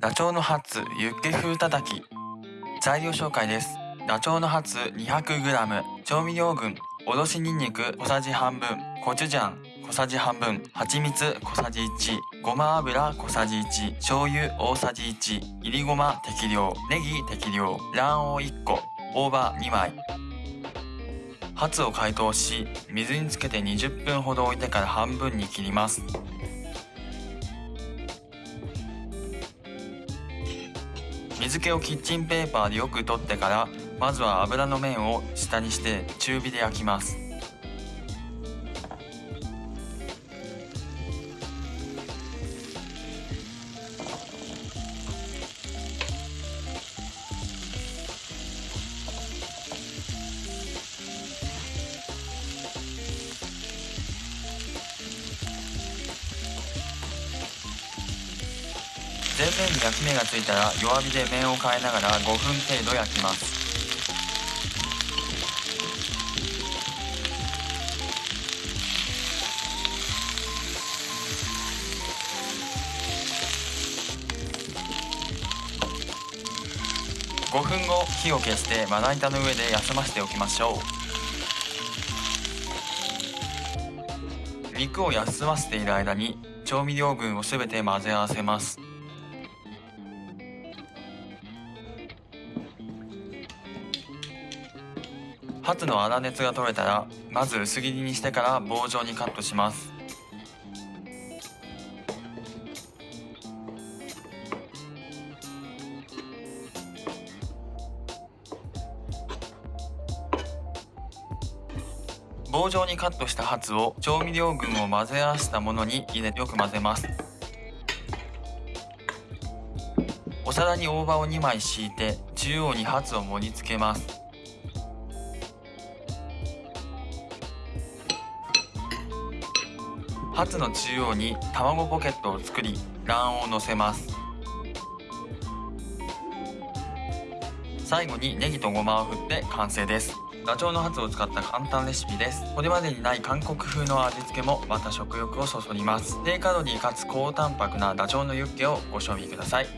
ダチョウのハツユッケ風たたき。材料紹介です。ダチョウのハツ 200g 調味料群。おろしにんにく小さじ半分。コチュジャン。小さじ半分。蜂蜜小さじ1ごま油小さじ1醤油大さじ1いりごま適量。ネギ適量。卵黄1個。大葉2枚。ハツを解凍し水につけて20分ほど置いてから半分に切ります。水気をキッチンペーパーでよく取ってからまずは油の面を下にして中火で焼きます。全面に焼き目がついたら弱火で面を変えながら5分程度焼きます。5分後火を消してまな板の上で休ませておきましょう。肉を休ませている間に調味料群をすべて混ぜ合わせます。ハツの粗熱が取れたらまず薄切りにしてから棒状にカットします。棒状にカットしたハツを調味料群を混ぜ合わせたものに入れよく混ぜます。お皿に大葉を2枚敷いて中央にハツを盛り付けます。パツの中央に卵ポケットを作り卵黄を乗せます。最後にネギとごまを振って完成です。ダチョウのハツを使った簡単レシピです。これまでにない韓国風の味付けもまた食欲をそそります。低カロリーかつ高タンパクなダチョウのユッケをご賞味ください。